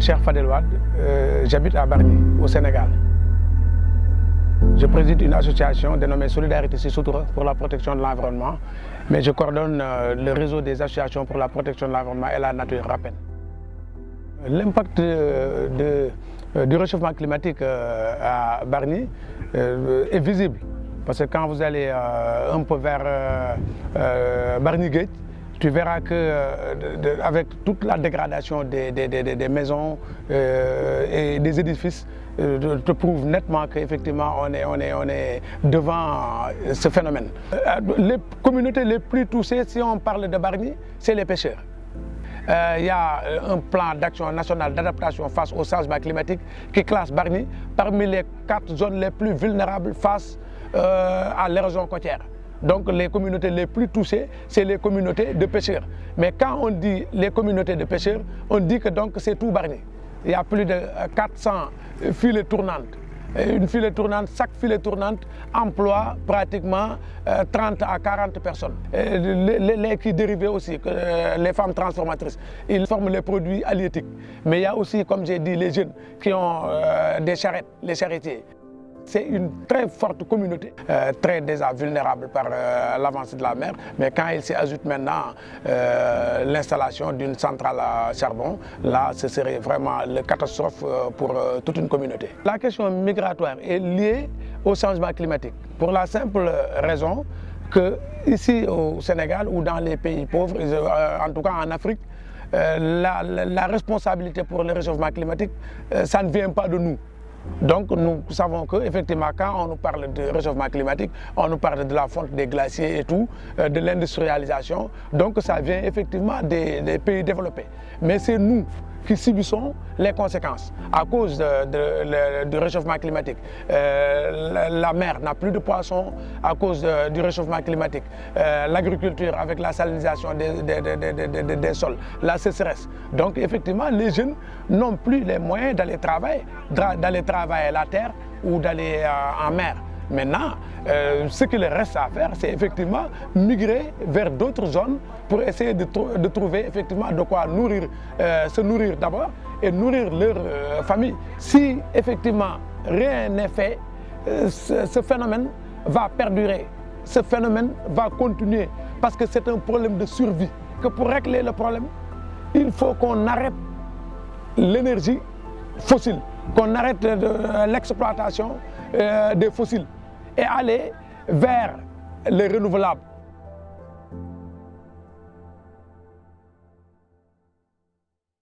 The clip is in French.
Cher Fadel euh, j'habite à Barny, au Sénégal. Je préside une association dénommée Solidarité Sissoutoura pour la protection de l'environnement, mais je coordonne euh, le réseau des associations pour la protection de l'environnement et la nature RAPEN. L'impact de, du réchauffement climatique euh, à Barny est visible, parce que quand vous allez un peu vers Barny Gate, tu verras que euh, avec toute la dégradation des, des, des, des maisons euh, et des édifices, euh, te prouve nettement qu'effectivement on est, on, est, on est devant ce phénomène. Les communautés les plus touchées, si on parle de Barny, c'est les pêcheurs. Il y a un plan d'action national d'adaptation face au changement climatique qui classe Barny parmi les quatre zones les plus vulnérables face à l'érosion côtière. Donc les communautés les plus touchées, c'est les communautés de pêcheurs. Mais quand on dit les communautés de pêcheurs, on dit que donc c'est tout Barny. Il y a plus de 400 filets tournantes. Une filet tournante, chaque filet tournante emploie pratiquement 30 à 40 personnes. Les, les, qui dérivés aussi, les femmes transformatrices, ils forment les produits halieutiques. Mais il y a aussi, comme j'ai dit, les jeunes qui ont euh, des charrettes, les charretiers. C'est une très forte communauté, euh, très déjà vulnérable par euh, l'avancée de la mer. Mais quand il s'y ajoute maintenant euh, l'installation d'une centrale à charbon, là, ce serait vraiment une catastrophe pour toute une communauté. La question migratoire est liée au changement climatique. Pour la simple raison que ici au Sénégal ou dans les pays pauvres, en tout cas en Afrique, la, la, responsabilité pour le réchauffement climatique, ça ne vient pas de nous. Donc nous savons qu'effectivement quand on nous parle de réchauffement climatique, on nous parle de la fonte des glaciers et tout, euh, de l'industrialisation, donc ça vient effectivement des, des pays développés. Mais c'est nous qui subissons les conséquences à cause du réchauffement climatique. Euh, la, mer n'a plus de poissons à cause du réchauffement climatique. Euh, L'agriculture avec la salinisation des, des, sols, la sécheresse. Donc effectivement, les jeunes n'ont plus les moyens d'aller travailler, d'aller travailler la terre ou d'aller euh, en mer. Maintenant, euh, ce qu'il reste à faire, c'est effectivement migrer vers d'autres zones pour essayer de, trouver effectivement de quoi nourrir, euh, se nourrir d'abord et nourrir leur euh, famille. Si effectivement rien n'est fait, ce, ce phénomène va perdurer, ce phénomène va continuer parce que c'est un problème de survie. Que pour régler le problème, il faut qu'on arrête l'énergie fossile, qu'on arrête l'exploitation des fossiles et aller vers les renouvelables.